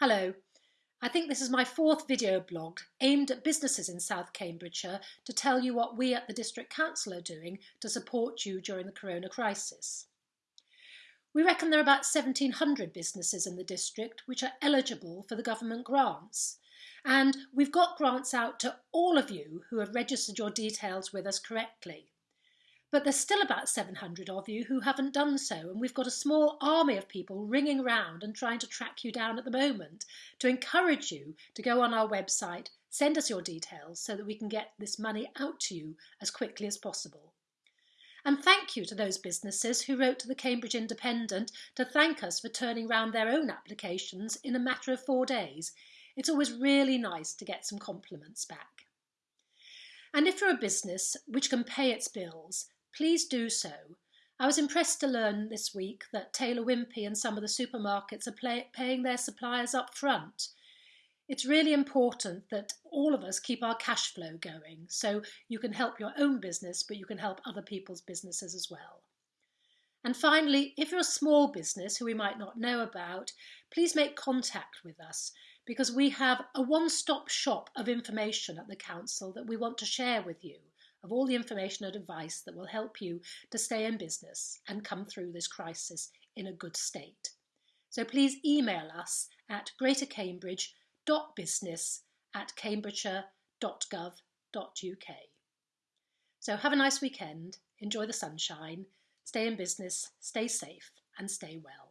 Hello. I think this is my fourth video blog aimed at businesses in South Cambridgeshire to tell you what we at the District Council are doing to support you during the corona crisis. We reckon there are about 1700 businesses in the district which are eligible for the government grants. And we've got grants out to all of you who have registered your details with us correctly. But there's still about 700 of you who haven't done so, and we've got a small army of people ringing round and trying to track you down at the moment to encourage you to go on our website, send us your details so that we can get this money out to you as quickly as possible. And thank you to those businesses who wrote to the Cambridge Independent to thank us for turning round their own applications in a matter of four days. It's always really nice to get some compliments back. And if you're a business which can pay its bills, please do so. I was impressed to learn this week that Taylor Wimpey and some of the supermarkets are paying their suppliers up front. It's really important that all of us keep our cash flow going so you can help your own business, but you can help other people's businesses as well. And finally, if you're a small business who we might not know about, please make contact with us because we have a one-stop shop of information at the Council that we want to share with you of all the information and advice that will help you to stay in business and come through this crisis in a good state. So please email us at greatercambridge.business at cambridgeshire.gov.uk. So have a nice weekend, enjoy the sunshine, stay in business, stay safe and stay well.